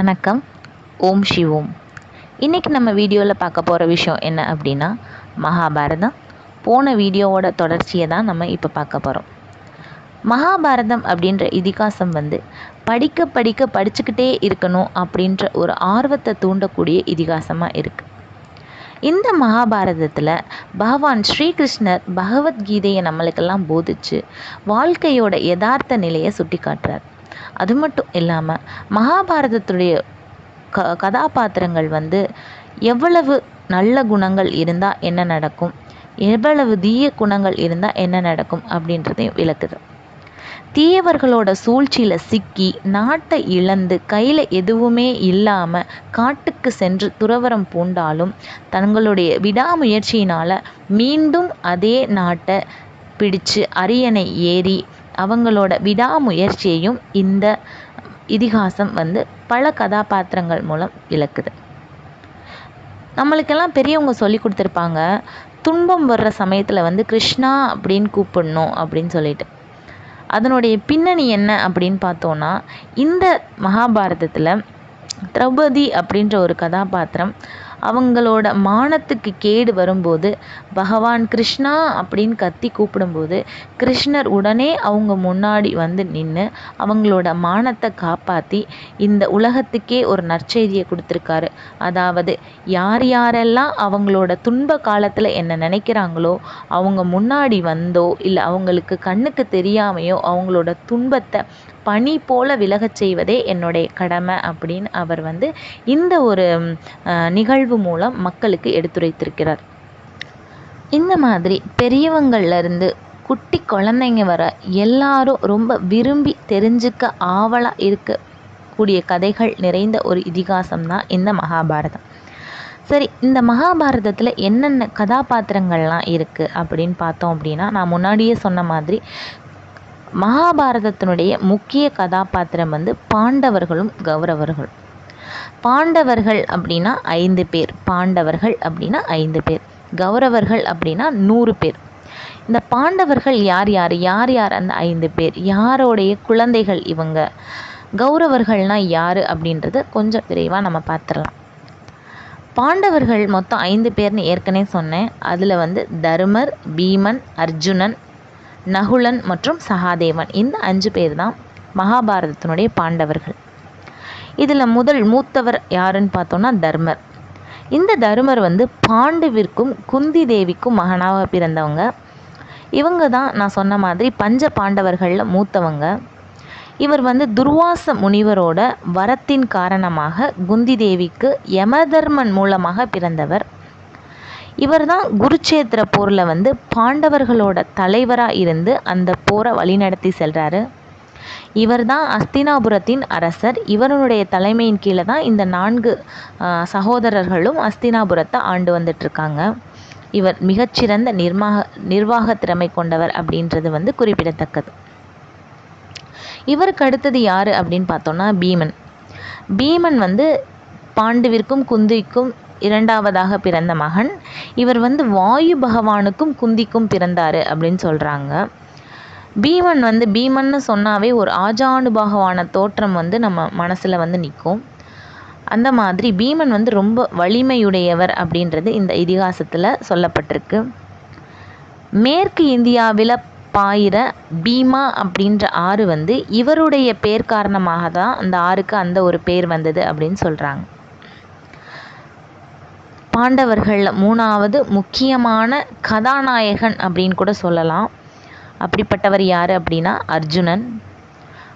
வணக்கம். ஓம் சிவோம். இன்றைக்கி நம்ம வீடியோவில் பார்க்க போகிற விஷயம் என்ன அப்படின்னா மகாபாரதம். போன வீடியோவோட தொடர்ச்சியை தான் நம்ம இப்போ பார்க்க போகிறோம் மகாபாரதம் அப்படின்ற இதிகாசம் வந்து படிக்க படிக்க படிச்சுக்கிட்டே இருக்கணும் அப்படின்ற ஒரு ஆர்வத்தை தூண்டக்கூடிய இதிகாசமாக இருக்குது இந்த மகாபாரதத்தில் பகவான் ஸ்ரீகிருஷ்ணர் பகவத்கீதையை நம்மளுக்கெல்லாம் போதிச்சு வாழ்க்கையோட யதார்த்த நிலையை சுட்டி காட்டுறார் அது மட்டும் இல்லாமல் மகாபாரதத்துடைய க கதாபாத்திரங்கள் வந்து எவ்வளவு நல்ல குணங்கள் இருந்தால் என்ன நடக்கும்? எவ்வளவு தீய குணங்கள் இருந்தால் என்ன நடக்கும்? அப்படின்றதையும் விளக்குது. தீயவர்களோட சூழ்ச்சியில் சிக்கி நாட்டை இழந்து கையில் எதுவுமே இல்லாமல் காட்டுக்கு சென்று துறவரம் பூண்டாலும் தங்களுடைய விடாமுயற்சியினால் மீண்டும் அதே நாட்டை பிடிச்சு அரியணை ஏறி அவங்களோட விடாமுயற்சியையும் இந்த இதிகாசம் வந்து பல கதாபாத்திரங்கள் மூலம் விளக்குது. நம்மளுக்கெல்லாம் பெரியவங்க சொல்லி கொடுத்துருப்பாங்க துன்பம் வர்ற சமயத்தில் வந்து கிருஷ்ணா அப்படின்னு கூப்பிடணும் அப்படின்னு சொல்லிட்டு. அதனுடைய பின்னணி என்ன அப்படின்னு பார்த்தோன்னா இந்த மகாபாரதத்தில் திரௌபதி அப்படின்ற ஒரு கதாபாத்திரம் அவங்களோட மானத்துக்கு கேடு வரும்போது பகவான் கிருஷ்ணா அப்படின்னு கத்தி கூப்பிடும்போது கிருஷ்ணர் உடனே அவங்க முன்னாடி வந்து நின்று அவங்களோட மானத்தை காப்பாற்றி இந்த உலகத்துக்கே ஒரு நற்செய்தியை கொடுத்துருக்காரு. அதாவது யார் யாரெல்லாம் அவங்களோட துன்ப காலத்தில் என்ன நினைக்கிறாங்களோ அவங்க முன்னாடி வந்தோ இல்லை அவங்களுக்கு கண்ணுக்கு தெரியாமையோ அவங்களோட துன்பத்தை பனி போல விலகச் செய்வதே என்னுடைய கடமை அப்படின்னு அவர் வந்து இந்த ஒரு நிகழ்வு மூலம் மக்களுக்கு எடுத்துரைத்திருக்கிறார். இந்த மாதிரி பெரியவங்கள்லேருந்து குட்டி குழந்தைங்க வர எல்லாரும் ரொம்ப விரும்பி தெரிஞ்சுக்க ஆவலாக இருக்கக்கூடிய கதைகள் நிறைந்த ஒரு இதிகாசம் தான் இந்த மகாபாரதம். சரி இந்த மகாபாரதத்தில் என்னென்ன கதாபாத்திரங்கள்லாம் இருக்குது அப்படின்னு பார்த்தோம் அப்படின்னா நான் முன்னாடியே சொன்ன மாதிரி மகாபாரதத்தினுடைய முக்கிய கதாபாத்திரம் வந்து பாண்டவர்களும் கௌரவர்கள். பாண்டவர்கள் அப்படின்னா ஐந்து பேர். பாண்டவர்கள் அப்படின்னா ஐந்து பேர். கௌரவர்கள் அப்படின்னா நூறு பேர். இந்த பாண்டவர்கள் யார் யார்? யார் யார் அந்த ஐந்து பேர்? யாரோடைய குழந்தைகள் இவங்க? கௌரவர்கள்னால் யார் அப்படின்றத கொஞ்சம் விரைவாக நம்ம பார்த்துடலாம். பாண்டவர்கள் மொத்தம் ஐந்து பேர்னு ஏற்கனவே சொன்னேன். அதில் வந்து தருமர் பீமன் அர்ஜுனன் நகுலன் மற்றும் சகாதேவன். இந்த அஞ்சு பேர் தான் மகாபாரதத்தினுடைய பாண்டவர்கள். இதில் முதல் மூத்தவர் யாருன்னு பார்த்தோன்னா தர்மர். இந்த தருமர் வந்து பாண்டுவிற்கும் குந்தி தேவிக்கும் மகனாக பிறந்தவங்க. இவங்க தான் நான் சொன்ன மாதிரி பஞ்ச பாண்டவர்களில் மூத்தவங்க. இவர் வந்து துர்வாச முனிவரோட வரத்தின் காரணமாக குந்தி தேவிக்கு யமதர்மன் மூலமாக பிறந்தவர். இவர் தான் குருச்சேத்திர போரில் வந்து பாண்டவர்களோட தலைவராக இருந்து அந்த போரை வழிநடத்தி செல்கிறாரு இவர் தான் அஸ்தினாபுரத்தின் அரசர். இவருடைய தலைமையின் கீழே தான் இந்த நான்கு சகோதரர்களும் அஸ்தினாபுரத்தை ஆண்டு வந்துட்டுருக்காங்க. இவர் மிகச்சிறந்த நிர்மாக நிர்வாக திறமை கொண்டவர் அப்படின்றது வந்து குறிப்பிடத்தக்கது. இவருக்கு அடுத்தது யார் அப்படின்னு பார்த்தோன்னா பீமன். பீமன் வந்து பாண்டுவிற்கும் குந்திக்கும் இரண்டாவதாக பிறந்த மகன். இவர் வந்து வாயு பகவானுக்கும் குந்திக்கும் பிறந்தார் அப்படின்னு சொல்கிறாங்க பீமன் வந்து பீமன்னு சொன்னாவே ஒரு ஆஜானுபாகவான தோற்றம் வந்து நம்ம மனசில் வந்து நிற்கும் அந்த மாதிரி பீமன் வந்து ரொம்ப வலிமையுடையவர் அப்படின்றது இந்த இதிகாசத்தில் சொல்லப்பட்டிருக்கு. மேற்கு இந்தியாவில் பாயிர பீமா அப்படின்ற ஆறு வந்து இவருடைய பேர் காரணமாக தான் அந்த ஆறுக்கு அந்த ஒரு பேர் வந்தது அப்படின்னு சொல்கிறாங்க பாண்டவர்களில் மூணாவது முக்கியமான கதாநாயகன் அப்படின்னு கூட சொல்லலாம். அப்படிப்பட்டவர் யார் அப்படின்னா அர்ஜுனன்.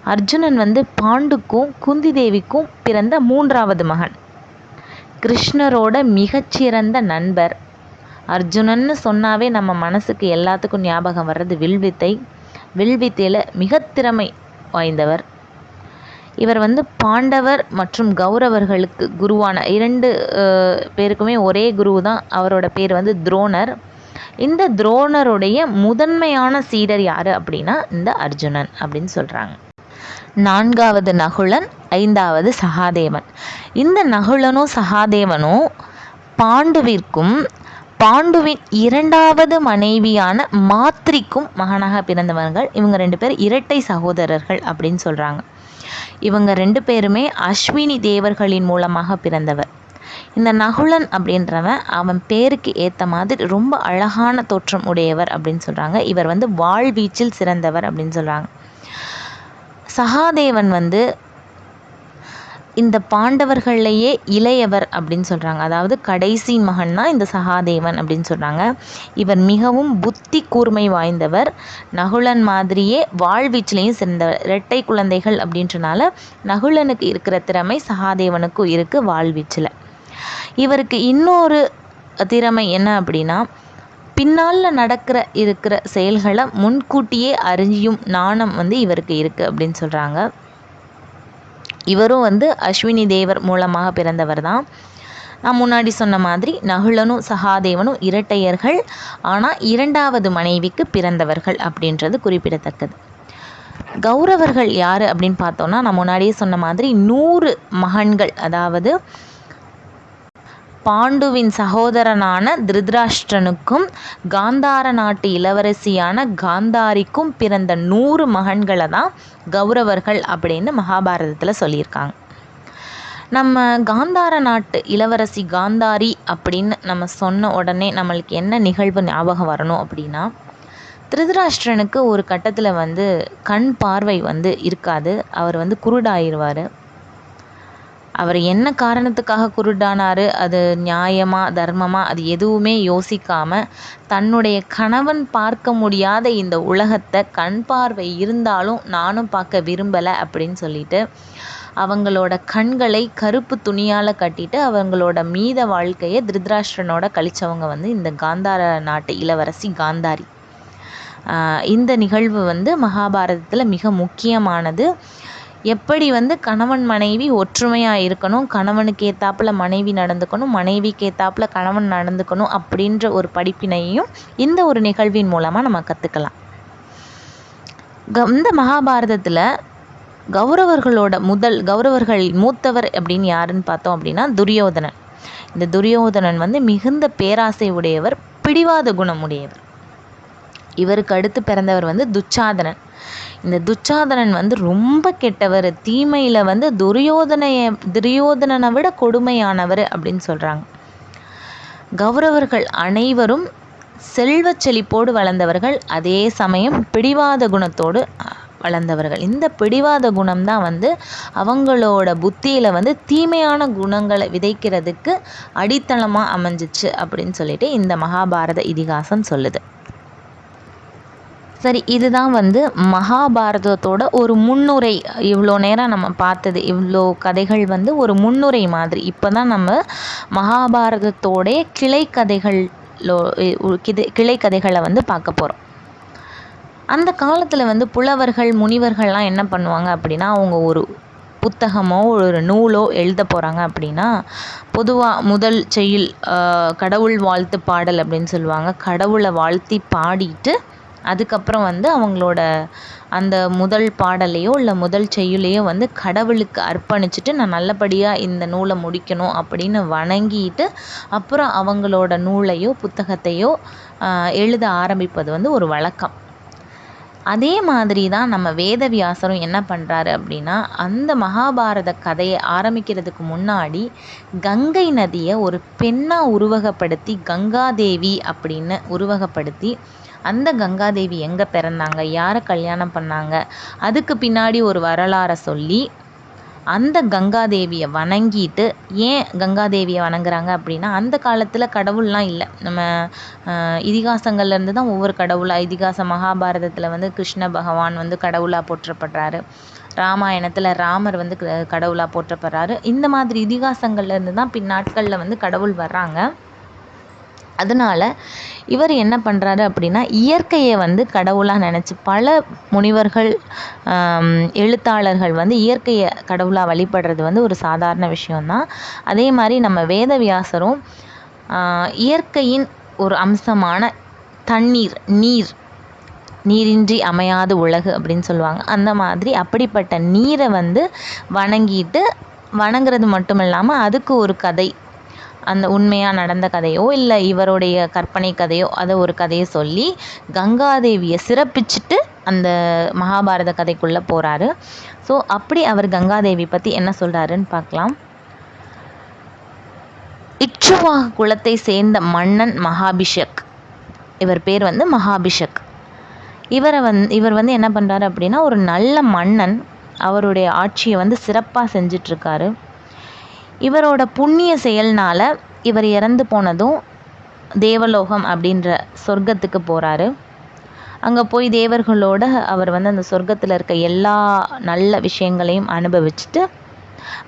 அர்ஜுனன் வந்து பாண்டுக்கும் குந்தி தேவிக்கும் பிறந்த மூன்றாவது மகன். கிருஷ்ணரோட மிகச்சிறந்த நண்பர். அர்ஜுனன்னு சொன்னாவே நம்ம மனசுக்கு எல்லாத்துக்கும் ஞாபகம் வர்றது வில்வித்தை. வில்வித்தையில் மிக திறமை வாய்ந்தவர். இவர் வந்து பாண்டவர் மற்றும் கௌரவர்களுக்கு குருவான இரண்டு பேருக்குமே ஒரே குரு தான் அவரோட பேர் வந்து துரோணர். இந்த துரோணருடைய முதன்மையான சீடர் யார் அப்படின்னா இந்த அர்ஜுனன் அப்படின்னு சொல்கிறாங்க நான்காவது நகுலன் ஐந்தாவது சகாதேவன். இந்த நகுலனும் சகாதேவனும் பாண்டுவிற்கும் பாண்டுவின் இரண்டாவது மனைவியான மாத்ரிக்கும் மகனாக பிறந்தவர்கள். இவங்க ரெண்டு பேர் இரட்டை சகோதரர்கள் அப்படின்னு சொல்கிறாங்க இவங்க ரெண்டு பேருமே அஸ்வினி தேவர்களின் மூலமாக பிறந்தவர். இந்த நகுலன் அப்படின்றவன் அவன் பேருக்கு ஏற்ற மாதிரி ரொம்ப அழகான தோற்றம் உடையவர் அப்படின்னு சொல்கிறாங்க இவர் வந்து வாழ்வீச்சில் சிறந்தவர் அப்படின்னு சொல்கிறாங்க சகாதேவன் வந்து இந்த பாண்டவர்கள்லேயே இளையவர் அப்படின்னு சொல்கிறாங்க அதாவது கடைசி மகன் தான் இந்த சகாதேவன் அப்படின்னு சொல்கிறாங்க இவர் மிகவும் புத்தி கூர்மை வாய்ந்தவர். நகுலன் மாதிரியே வாழ்வீச்சிலையும் சிறந்த இரட்டை குழந்தைகள் அப்படின்றனால நகுலனுக்கு இருக்கிற திறமை சகாதேவனுக்கும் இருக்குது வாழ்வீச்சில். இவருக்கு இன்னொரு திறமை என்ன அப்படின்னா பின்னால் நடக்கிற இருக்கிற செயல்களை முன்கூட்டியே அறியும் நாணம் வந்து இவருக்கு இருக்குது அப்படின்னு சொல்கிறாங்க இவரும் வந்து அஸ்வினி தேவர் மூலமாக பிறந்தவர் தான் நான் முன்னாடி சொன்ன மாதிரி நகுலனும் சகாதேவனும் இரட்டையர்கள். ஆனால் இரண்டாவது மனைவிக்கு பிறந்தவர்கள் அப்படின்றது குறிப்பிடத்தக்கது. கௌரவர்கள் யார் அப்படின்னு பார்த்தோன்னா நான் முன்னாடியே சொன்ன மாதிரி நூறு மகன்கள் அதாவது பாண்டுவின் சகோதரனான திருதராஷ்டிரனுக்கும் காந்தார நாட்டு இளவரசியான காந்தாரிக்கும் பிறந்த நூறு மகன்களை தான் கௌரவர்கள் அப்படின்னு மகாபாரதத்தில் சொல்லியிருக்காங்க. நம்ம காந்தார நாட்டு இளவரசி காந்தாரி அப்படின்னு நம்ம சொன்ன உடனே நம்மளுக்கு என்ன நிகழ்வு ஞாபகம் வரணும் அப்படின்னா திருதராஷ்டிரனுக்கு ஒரு கட்டத்தில் வந்து கண் பார்வை வந்து இருக்காது. அவர் வந்து குருடாயிருவார். அவர் என்ன காரணத்துக்காக குருடானார்? அது நியாயமா தர்மமா? அது எதுவுமே யோசிக்காமல் தன்னுடைய கணவன் பார்க்க முடியாத இந்த உலகத்தை கண் பார்வை இருந்தாலும் நானும் பார்க்க விரும்பலை அப்படின்னு சொல்லிட்டு அவங்களோட கண்களை கருப்பு துணியால் கட்டிட்டு அவங்களோட மீத வாழ்க்கையை திருதராஷ்டிரனோட கழிச்சவங்க வந்து இந்த காந்தார நாட்டு இளவரசி காந்தாரி. இந்த நிகழ்வு வந்து மகாபாரதத்தில் மிக முக்கியமானது. எப்படி வந்து கணவன் மனைவி ஒற்றுமையாக இருக்கணும் கணவனுக்கு ஏற்றாப்புல மனைவி நடந்துக்கணும் மனைவிக்கு ஏற்றாப்புல கணவன் நடந்துக்கணும் அப்படின்ற ஒரு படிப்பினையும் இந்த ஒரு நிகழ்வின் மூலமாக நம்ம கற்றுக்கலாம் க இந்த மகாபாரதத்தில் கௌரவர்களோட முதல் கௌரவர்கள் மூத்தவர் அப்படின்னு யாருன்னு பார்த்தோம் அப்படின்னா துரியோதனன். இந்த துரியோதனன் வந்து மிகுந்த பேராசை உடையவர் பிடிவாத குணம் உடையவர். இவருக்கு அடுத்து பிறந்தவர் வந்து துச்சாதனன். இந்த துச்சாதனன் வந்து ரொம்ப கெட்டவர். தீமையில் வந்து துரியோதனைய துரியோதனனை விட கொடுமையானவர் அப்படின்னு சொல்கிறாங்க கௌரவர்கள் அனைவரும் செல்வ செழிப்போடு வளர்ந்தவர்கள் அதே சமயம் பிடிவாத குணத்தோடு வளர்ந்தவர்கள். இந்த பிடிவாத குணம் தான் வந்து அவங்களோட புத்தியில் வந்து தீமையான குணங்களை விதைக்கிறதுக்கு அடித்தளமாக அமைஞ்சிச்சு அப்படின்னு சொல்லிட்டு இந்த மகாபாரத இதிகாசம் சொல்லுது. சரி இதுதான் வந்து மகாபாரதத்தோட ஒரு முன்னுரை. இவ்வளோ நேரம் நம்ம பார்த்தது இவ்வளோ கதைகள் வந்து ஒரு முன்னுரை மாதிரி. இப்போ தான் நம்ம மகாபாரதத்தோடைய கிளை கதைகளோ கிதை கிளை கதைகளை வந்து பார்க்க போகிறோம் அந்த காலத்தில் வந்து புலவர்கள் முனிவர்கள்லாம் என்ன பண்ணுவாங்க அப்படின்னா அவங்க ஒரு புத்தகமோ ஒரு நூலோ எழுத போகிறாங்க அப்படின்னா பொதுவாக முதல் செய்யுள் கடவுள் வாழ்த்து பாடல் அப்படின்னு சொல்லுவாங்க. கடவுளை வாழ்த்தி பாடிட்டு அதுக்கப்புறம் வந்து அவங்களோட அந்த முதல் பாடலையோ இல்லை முதல் செய்யுளையோ வந்து கடவுளுக்கு அர்ப்பணிச்சுட்டு நான் நல்லபடியாக இந்த நூலை முடிக்கணும் அப்படின்னு வணங்கிட்டு அப்புறம் அவங்களோட நூலையோ புத்தகத்தையோ எழுத ஆரம்பிப்பது வந்து ஒரு வழக்கம். அதே மாதிரி தான் நம்ம வேதவியாசரும் என்ன பண்ணுறாரு அப்படின்னா அந்த மகாபாரத கதையை ஆரம்பிக்கிறதுக்கு முன்னாடி கங்கை நதியை ஒரு பெண்ணாக உருவகப்படுத்தி கங்காதேவி அப்படின்னு உருவகப்படுத்தி அந்த கங்காதேவி எங்கே பிறந்தாங்க? யாரை கல்யாணம் பண்ணாங்க? அதுக்கு பின்னாடி ஒரு வரலாறை சொல்லி அந்த கங்காதேவியை வணங்கிட்டு ஏன் கங்காதேவியை வணங்குறாங்க அப்படின்னா அந்த காலத்தில் கடவுள்லாம் இல்லை. நம்ம இதிகாசங்கள்லேருந்து தான் ஒவ்வொரு கடவுளாக இதிகாச மகாபாரதத்தில் வந்து கிருஷ்ண பகவான் வந்து கடவுளாக போற்றப்படுறாரு. ராமாயணத்தில் ராமர் வந்து கடவுளாக போற்றப்படுறாரு. இந்த மாதிரி இதிகாசங்கள்லேருந்து தான் பின்னாட்களில் வந்து கடவுள் வர்றாங்க. அதனால் இவர் என்ன பண்ணுறாரு அப்படின்னா இயற்கையை வந்து கடவுளாக நினச்சி பல முனிவர்கள் எழுத்தாளர்கள் வந்து இயற்கையை கடவுளாக வழிபடுறது வந்து ஒரு சாதாரண விஷயந்தான் அதே மாதிரி நம்ம வேதவியாசரும் இயற்கையின் ஒரு அம்சமான தண்ணீர் நீர் நீரின்றி அமையாத உலகு அப்படின்னு சொல்லுவாங்க. அந்த மாதிரி அப்படிப்பட்ட நீரை வந்து வணங்கிட்டு வணங்குறது மட்டும் இல்லாமல் அதுக்கு ஒரு கதை அந்த உண்மையாக நடந்த கதையோ இல்லை இவருடைய கற்பனை கதையோ அதை ஒரு கதையை சொல்லி கங்காதேவியை சிறப்பிச்சுட்டு அந்த மகாபாரத கதைக்குள்ளே போகிறாரு ஸோ அப்படி அவர் கங்காதேவி பற்றி என்ன சொல்கிறாருன்னு பார்க்கலாம். இச்சுவாக குலத்தை சேர்ந்த மன்னன் மகாபிஷக். இவர் பேர் வந்து மகாபிஷக். இவரை வந் இவர் வந்து என்ன பண்ணுறாரு அப்படின்னா ஒரு நல்ல மன்னன் அவருடைய ஆட்சியை வந்து சிறப்பாக செஞ்சிட்ருக்காரு. இவரோட புண்ணிய செயல்னால் இவர் இறந்து போனதும் தேவலோகம் அப்படின்ற சொர்க்கத்துக்கு போகிறாரு அங்கே போய் தேவர்களோட அவர் வந்து அந்த சொர்க்கத்தில் இருக்க எல்லா நல்ல விஷயங்களையும் அனுபவிச்சுட்டு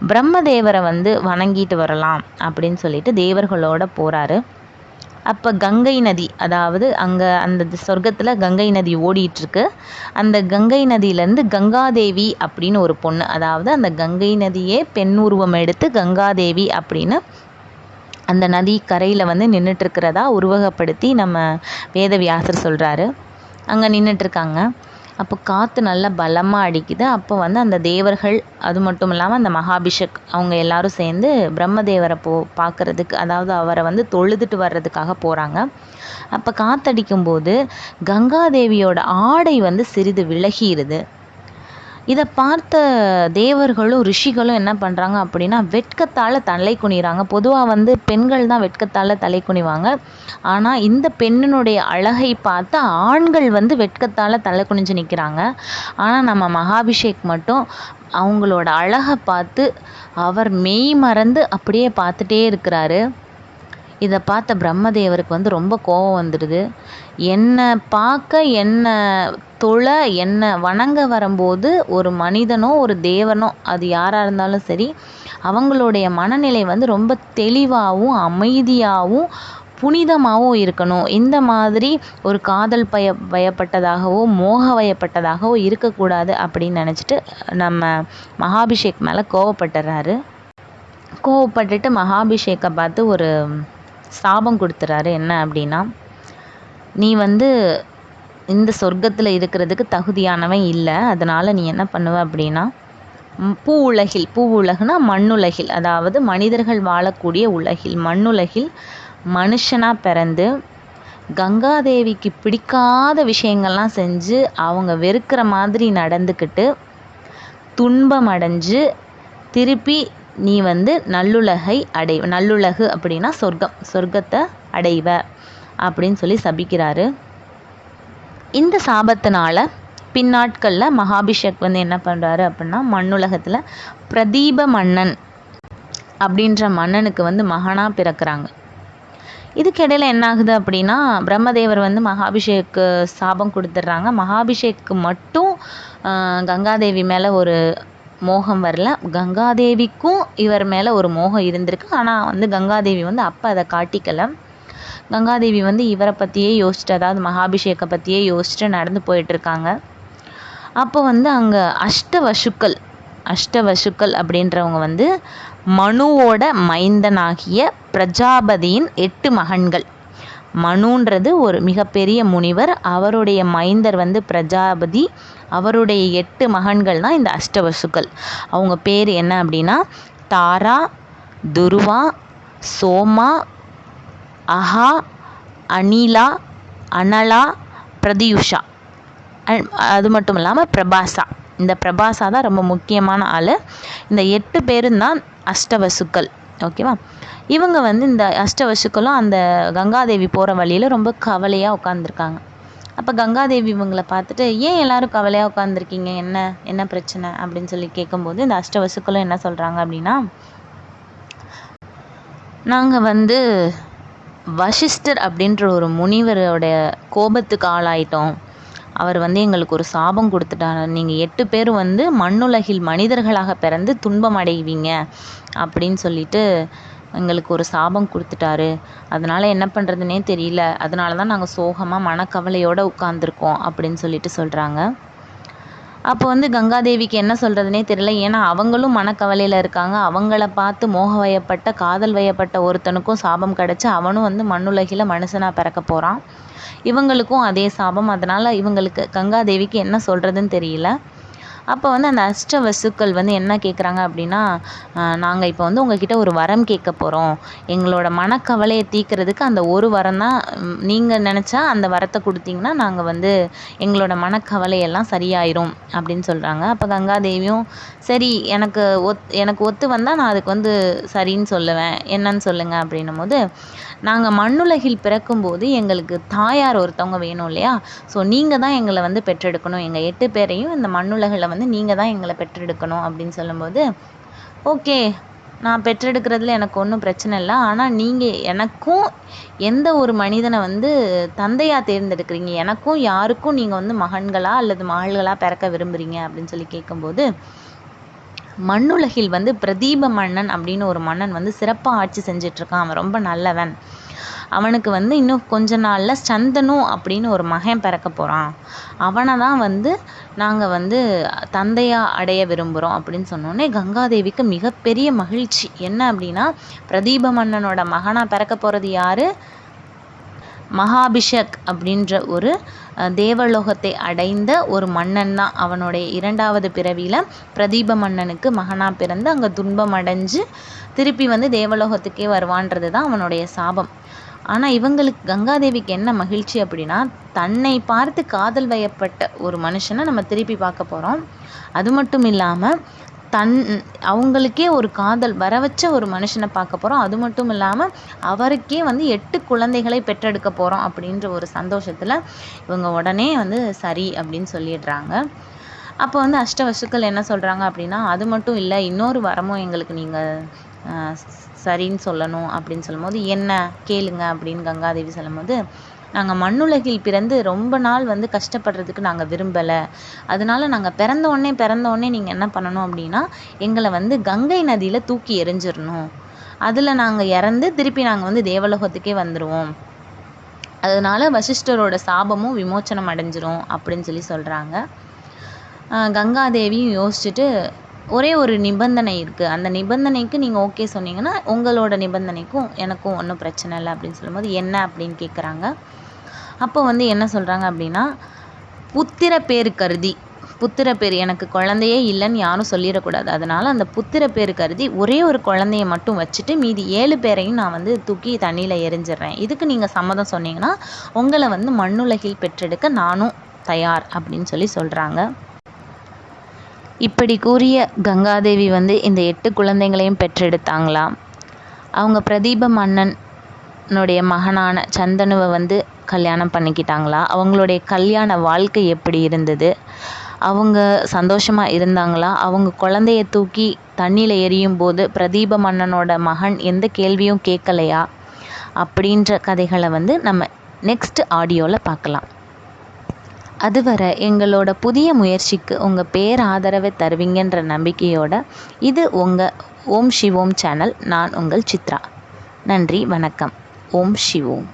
பிரம்மதேவரை வந்து வணங்கிட்டு வரலாம் அப்படின்னு சொல்லிட்டு தேவர்களோட போகிறாரு அப்போ கங்கை நதி அதாவது அங்கே அந்த சொர்க்கத்தில் கங்கை நதி ஓடிட்டுருக்கு. அந்த கங்கை நதியிலேருந்து கங்காதேவி அப்படின்னு ஒரு பொண்ணு அதாவது அந்த கங்கை நதியே பெண் உருவம் எடுத்து கங்காதேவி அப்படின்னு அந்த நதி கரையில் வந்து நின்றுட்டுருக்கிறதா உருவகப்படுத்தி நம்ம வேதவியாசர் சொல்கிறாரு அங்கே நின்றுட்டுருக்காங்க அப்போ காற்று நல்லா பலமாக அடிக்குது. அப்போ வந்து அந்த தேவர்கள் அது மட்டும் இல்லாமல் அந்த மகாபிஷக் அவங்க எல்லாரும் சேர்ந்து பிரம்மதேவரை போ பார்க்குறதுக்கு அதாவது அவரை வந்து தொழுதுட்டு வர்றதுக்காக போகிறாங்க அப்போ காற்றடிக்கும்போது கங்காதேவியோட ஆடை வந்து சிறிது விலகிடுது இதை பார்த்த தேவர்களும் ரிஷிகளும் என்ன பண்ணுறாங்க அப்படின்னா வெட்கத்தால் தலை குனிகிறாங்க பொதுவாக வந்து பெண்கள் தான் வெட்கத்தால் தலை குனிவாங்க. ஆனால் இந்த பெண்ணினுடைய அழகை பார்த்து ஆண்கள் வந்து வெட்கத்தால் தலை குனிஞ்சு நிற்கிறாங்க ஆனால் நம்ம மகாபிஷேக் மட்டும் அவங்களோட அழகை பார்த்து அவர் மெய் மறந்து அப்படியே பார்த்துட்டே இருக்கிறாரு. இதை பார்த்த பிரம்மதேவருக்கு வந்து ரொம்ப கோபம் வந்துடுது. என்னை பார்க்க என்னை தொழ என்னை வணங்க வரும்போது ஒரு மனிதனோ ஒரு தேவனோ அது யாராக இருந்தாலும் சரி அவங்களுடைய மனநிலை வந்து ரொம்ப தெளிவாகவும் அமைதியாகவும் புனிதமாகவும் இருக்கணும். இந்த மாதிரி ஒரு காதல் பய பயப்பட்டதாகவோ மோக வயப்பட்டதாகவோ இருக்கக்கூடாது அப்படின்னு நினச்சிட்டு நம்ம மகாபிஷேக் மேலே கோவப்பட்டுறாரு. கோவப்பட்டுட்டு மகாபிஷேக்கை பார்த்து ஒரு சாபம் கொடுத்துறாரு. என்ன அப்படின்னா நீ வந்து இந்த சொர்க்கத்தில் இருக்கிறதுக்கு தகுதியானவன் இல்லை. அதனால் நீ என்ன பண்ணுவ அப்படின்னா பூ உலகில் பூ உலகுனா மண்ணுலகில் அதாவது மனிதர்கள் வாழக்கூடிய உலகில் மண்ணுலகில் மனுஷனாக பிறந்து கங்காதேவிக்கு பிடிக்காத விஷயங்கள்லாம் செஞ்சு அவங்க வெறுக்கிற மாதிரி நடந்துக்கிட்டு துன்பம் அடைஞ்சு திருப்பி நீ வந்து நல்லுலகை அடை நல்லுலகு அப்படின்னா சொர்க்கம் சொர்க்கத்தை அடைவ அப்படின்னு சொல்லி சபிக்கிறாரு. இந்த சாபத்தினால பின்னாட்களில் மகாபிஷேக் வந்து என்ன பண்ணுறாரு அப்படின்னா மண்ணுலகத்தில் பிரதீப மன்னன் அப்படின்ற மன்னனுக்கு வந்து மகனாக பிறக்கிறாங்க. இதுக்கிடையில் என்ன ஆகுது அப்படின்னா பிரம்மதேவர் வந்து மகாபிஷேக்கு சாபம் கொடுத்துட்றாங்க. மகாபிஷேக்கு மட்டும் கங்காதேவி மேலே ஒரு மோகம் வரல. கங்காதேவிக்கும் இவர் மேலே ஒரு மோகம் இருந்திருக்கு. ஆனால் வந்து கங்காதேவி வந்து அப்போ அதை காட்டிக்கலை. கங்காதேவி வந்து இவரை பற்றியே யோசிச்சுட்டு அதாவது மகாபிஷேகை பற்றியே யோசிச்சுட்டு நடந்து போயிட்டுருக்காங்க அப்போ வந்து அங்கே அஷ்டவசுக்கள் அஷ்டவசுக்கள் அப்படின்றவங்க வந்து மனுவோட மைந்தனாகிய பிரஜாபதியின் எட்டு மகன்கள். மனுன்றது ஒரு மிகப்பெரிய முனிவர். அவருடைய மைந்தர் வந்து பிரஜாபதி. அவருடைய எட்டு மகன்கள் தான் இந்த அஷ்டவசுக்கள். அவங்க பேர் என்ன அப்படின்னா தாரா துருவா சோமா அஹா அனிலா அனலா பிரதியுஷா. அது மட்டும் இல்லாமல் பிரபாசா. இந்த பிரபாசா தான் ரொம்ப முக்கியமான ஆள். இந்த எட்டு பேரும் தான் அஷ்டவசுக்கள். ஓகேவா இவங்க வந்து இந்த அஷ்டவசுக்களும் அந்த கங்காதேவி போகிற வழியில் ரொம்ப கவலையாக உட்காந்துருக்காங்க அப்போ கங்காதேவி இவங்களை பார்த்துட்டு ஏன் எல்லாரும் கவலையாக உட்காந்துருக்கீங்க என்ன? என்ன பிரச்சனை? அப்படின்னு சொல்லி கேட்கும்போது இந்த அஷ்டவசுக்களும் என்ன சொல்கிறாங்க அப்படின்னா நாங்கள் வந்து வசிஷ்டர் அப்படின்ற ஒரு முனிவரோடைய கோபத்துக்கு ஆளாயிட்டோம். அவர் வந்து எங்களுக்கு ஒரு சாபம் கொடுத்துட்டார். நீங்கள் எட்டு பேர் வந்து மண்ணுலகில் மனிதர்களாக பிறந்து துன்பம் அடைவீங்க. அப்படின்னு சொல்லிட்டு எங்களுக்கு ஒரு சாபம் கொடுத்துட்டாரு. அதனால் என்ன பண்ணுறதுனே தெரியல. அதனால தான் நாங்கள் சோகமாக மனக்கவலையோடு உட்காந்துருக்கோம் அப்படின்னு சொல்லிட்டு சொல்கிறாங்க அப்போ வந்து கங்காதேவிக்கு என்ன சொல்கிறதுனே தெரியல. ஏன்னா அவங்களும் மனக்கவலையில் இருக்காங்க. அவங்கள பார்த்து மோக வயப்பட்ட காதல் வயப்பட்ட ஒருத்தனுக்கும் சாபம் கிடச்சி அவனும் வந்து மண்ணுலகில் மனுஷனாக பிறக்க போகிறான் இவங்களுக்கும் அதே சாபம். அதனால் இவங்களுக்கு கங்காதேவிக்கு என்ன சொல்கிறதுன்னு தெரியல. அப்போ வந்து அந்த அஷ்ட வசுக்கள் வந்து என்ன கேட்குறாங்க அப்படின்னா நாங்கள் இப்போ வந்து உங்ககிட்ட ஒரு வரம் கேட்க போகிறோம் எங்களோட மனக்கவலையை தீர்க்கறதுக்கு அந்த ஒரு வரம் தான் நீங்கள் நினச்சா அந்த வரத்தை கொடுத்தீங்கன்னா நாங்கள் வந்து எங்களோட மனக்கவலையெல்லாம் சரியாயிரும் அப்படின்னு சொல்கிறாங்க அப்போ கங்காதேவியும் சரி எனக்கு ஒத் எனக்கு ஒத்து வந்தால் நான் அதுக்கு வந்து சரின்னு சொல்லுவேன். என்னன்னு சொல்லுங்கள் அப்படின்னும் போது நாங்கள் மண்ணுலகில் பிறக்கும்போது எங்களுக்கு தாயார் ஒருத்தவங்க வேணும் இல்லையா? ஸோ நீங்கள் தான் எங்களை வந்து பெற்றெடுக்கணும். எங்கள் எட்டு பேரையும் இந்த மண்ணுலகில் வந்து நீங்கள் தான் எங்களை பெற்றெடுக்கணும் அப்படின்னு சொல்லும்போது ஓகே நான் பெற்றெடுக்கிறதுல எனக்கு ஒன்றும் பிரச்சனை இல்லை. ஆனால் நீங்கள் எனக்கும் எந்த ஒரு மனிதனை வந்து தந்தையாக தேர்ந்தெடுக்கிறீங்க? எனக்கும் யாருக்கும் நீங்கள் வந்து மகன்களா அல்லது மகள்களாக பிறக்க விரும்புகிறீங்க அப்படின்னு சொல்லி கேட்கும்போது மண்ணுலகில் வந்து பிரதீப மன்னன் அப்படின்னு ஒரு மன்னன் வந்து சிறப்பாக ஆட்சி செஞ்சிட்ருக்கான். அவன் ரொம்ப நல்லவன். அவனுக்கு வந்து இன்னும் கொஞ்ச நாளில் சந்தனு அப்படின்னு ஒரு மகன் பிறக்க போகிறான் அவனை தான் வந்து நாங்கள் வந்து தந்தையாக அடைய விரும்புகிறோம் அப்படின்னு சொன்னோடனே கங்காதேவிக்கு மிகப்பெரிய மகிழ்ச்சி. என்ன அப்படின்னா பிரதீப மன்னனோட மகனாக பிறக்க போகிறது யார்? மகாபிஷக் அப்படின்ற ஒரு தேவலோகத்தை அடைந்த ஒரு மன்னன் தான் அவனுடைய இரண்டாவது பிறவியில் பிரதீப மன்னனுக்கு மகனாக பிறந்து அங்கே துன்பம் அடைஞ்சு திருப்பி வந்து தேவலோகத்துக்கே வருவான்றது தான் அவனுடைய சாபம். ஆனால் இவங்களுக்கு கங்காதேவிக்கு என்ன மகிழ்ச்சி அப்படின்னா தன்னை பார்த்து காதல் வயப்பட்ட ஒரு மனுஷனை நம்ம திருப்பி பார்க்க போகிறோம் அது மட்டும் இல்லாமல் தன் அவங்களுக்கே ஒரு காதல் வர வச்ச ஒரு மனுஷனை பார்க்க போகிறோம் அது மட்டும் இல்லாமல் அவருக்கே வந்து எட்டு குழந்தைகளை பெற்றெடுக்க போகிறோம் அப்படின்ற ஒரு சந்தோஷத்தில் இவங்க உடனே வந்து சரி அப்படின்னு சொல்லிடுறாங்க. அப்போ வந்து அஷ்டவசுக்கள் என்ன சொல்கிறாங்க அப்படின்னா அது மட்டும் இல்லை இன்னொரு வரமும் எங்களுக்கு நீங்கள் சரின்னு சொல்லணும் அப்படின்னு சொல்லும்போது என்ன? கேளுங்க அப்படின்னு கங்காதேவி சொல்லும்போது நாங்கள் மண்ணுலகில் பிறந்து ரொம்ப நாள் வந்து கஷ்டப்படுறதுக்கு நாங்கள் விரும்பலை. அதனால நாங்கள் பிறந்த உடனே பிறந்த உடனே நீங்கள் என்ன பண்ணணும் அப்படின்னா எங்களை வந்து கங்கை நதியில் தூக்கி எறிஞ்சிடணும். அதில் நாங்கள் இறந்து திருப்பி நாங்கள் வந்து தேவலோகத்துக்கே வந்துடுவோம் அதனால வசிஷ்டரோட சாபமும் விமோச்சனம் அடைஞ்சிரும் அப்படின்னு சொல்லி சொல்கிறாங்க கங்காதேவியும் யோசிச்சுட்டு ஒரே ஒரு நிபந்தனை இருக்குது அந்த நிபந்தனைக்கு நீங்கள் ஓகே சொன்னீங்கன்னா உங்களோட நிபந்தனைக்கும் எனக்கும் ஒன்றும் பிரச்சனை இல்லை அப்படின்னு சொல்லும்போது என்ன அப்படின்னு கேட்குறாங்க அப்போ வந்து என்ன சொல்கிறாங்க அப்படின்னா புத்திர பேர் கருதி. புத்திர பேர் எனக்கு குழந்தையே இல்லைன்னு யாரும் சொல்லிடக்கூடாது. அதனால் அந்த புத்திர பேர் கருதி ஒரே ஒரு குழந்தைய மட்டும் வச்சுட்டு மீதி ஏழு பேரையும் நான் வந்து தூக்கி தண்ணியில் எரிஞ்சிடுறேன். இதுக்கு நீங்கள் சம்மதம் சொன்னீங்கன்னா உங்களை வந்து மண்ணுலகில் பெற்றெடுக்க நானும் தயார் அப்படின்னு சொல்லி சொல்கிறாங்க இப்படி கூறிய கங்காதேவி வந்து இந்த எட்டு குழந்தைங்களையும் பெற்றெடுத்தாங்களாம் அவங்க பிரதீப மன்னன் மன்னனுடைய மகனான சந்தனுவை வந்து கல்யாணம் பண்ணிக்கிட்டாங்களா? அவங்களுடைய கல்யாண வாழ்க்கை எப்படி இருந்தது? அவங்க சந்தோஷமாக இருந்தாங்களா? அவங்க குழந்தைய தூக்கி தண்ணியில் எரியும் போது பிரதீப மன்னனோட மகன் எந்த கேள்வியும் கேட்கலையா? அப்படின்ற கதைகளை வந்து நம்ம நெக்ஸ்ட் ஆடியோவில் பார்க்கலாம். அதுவரை எங்களோட புதிய முயற்சிக்கு உங்கள் பேர் ஆதரவை தருவீங்கன்ற நம்பிக்கையோட இது உங்கள் ஓம் சிவோம் சேனல். நான் உங்கள் சித்ரா. நன்றி வணக்கம். ஓம் சிவோம்